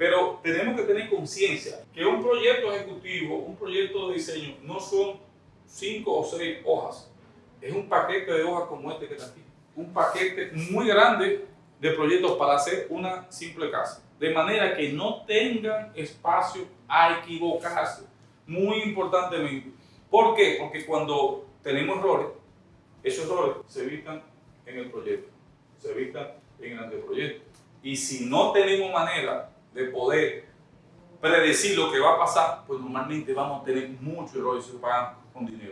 Pero tenemos que tener conciencia que un proyecto ejecutivo, un proyecto de diseño, no son cinco o seis hojas. Es un paquete de hojas como este que está aquí. Un paquete muy grande de proyectos para hacer una simple casa. De manera que no tengan espacio a equivocarse. Muy importantemente. ¿Por qué? Porque cuando tenemos errores, esos errores se evitan en el proyecto, se evitan en el anteproyecto. Y si no tenemos manera de poder predecir lo que va a pasar, pues normalmente vamos a tener muchos errores y se pagan con dinero.